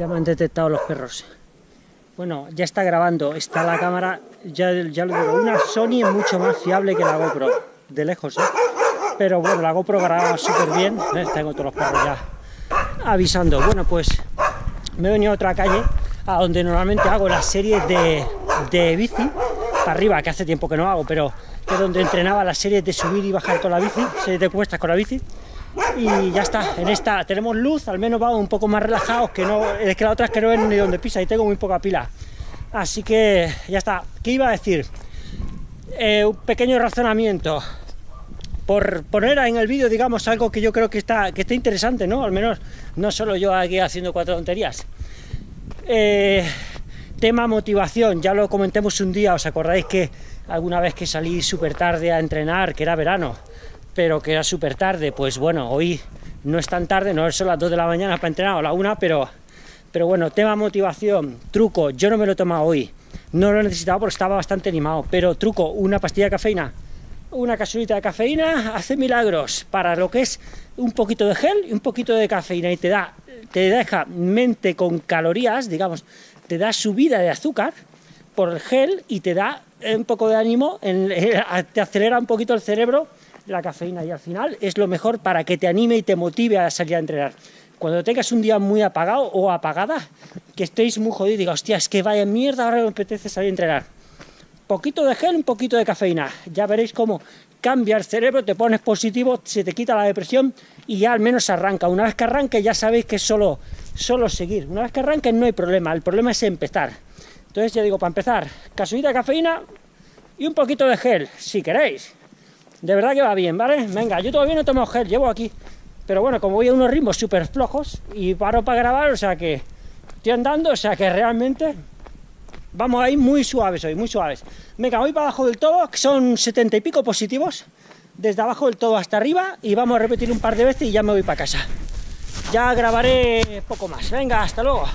Ya me han detectado los perros. Bueno, ya está grabando, está la cámara, ya, ya lo digo, una Sony es mucho más fiable que la GoPro, de lejos, ¿eh? Pero bueno, la GoPro graba súper bien, ¿ves? tengo todos los perros ya avisando. Bueno, pues me he venido a otra calle, a donde normalmente hago las series de, de bici, para arriba, que hace tiempo que no hago, pero que es donde entrenaba las series de subir y bajar con la bici, series de cuestas con la bici, y ya está, en esta tenemos luz, al menos vamos un poco más relajados, que no, es que la otra es que no ven ni donde pisa y tengo muy poca pila. Así que ya está. ¿Qué iba a decir? Eh, un pequeño razonamiento. Por poner en el vídeo, digamos, algo que yo creo que está, que está interesante, ¿no? Al menos no solo yo aquí haciendo cuatro tonterías. Eh, tema motivación, ya lo comentemos un día, ¿os acordáis que alguna vez que salí súper tarde a entrenar, que era verano, pero que era súper tarde, pues bueno, hoy no es tan tarde, no son las 2 de la mañana para entrenar o la 1, pero, pero bueno, tema motivación, truco, yo no me lo he tomado hoy, no lo he necesitado porque estaba bastante animado, pero truco, una pastilla de cafeína, una capsulita de cafeína hace milagros para lo que es un poquito de gel y un poquito de cafeína y te da, te deja mente con calorías, digamos, te da subida de azúcar por el gel y te da un poco de ánimo, te acelera un poquito el cerebro la cafeína y al final es lo mejor para que te anime y te motive a salir a entrenar. Cuando tengas un día muy apagado o apagada, que estéis muy jodidos y diga, hostia, es que vaya mierda, ahora me apetece salir a entrenar. Poquito de gel, un poquito de cafeína. Ya veréis cómo cambia el cerebro, te pones positivo, se te quita la depresión y ya al menos arranca. Una vez que arranque ya sabéis que es solo, solo seguir. Una vez que arranque no hay problema, el problema es empezar. Entonces ya digo, para empezar, casuita de cafeína y un poquito de gel, si queréis. De verdad que va bien, ¿vale? Venga, yo todavía no tomo gel, llevo aquí. Pero bueno, como voy a unos ritmos súper flojos y paro para grabar, o sea que estoy andando, o sea que realmente vamos ahí muy suaves hoy, muy suaves. Venga, voy para abajo del todo, que son setenta y pico positivos, desde abajo del todo hasta arriba, y vamos a repetir un par de veces y ya me voy para casa. Ya grabaré poco más. Venga, hasta luego.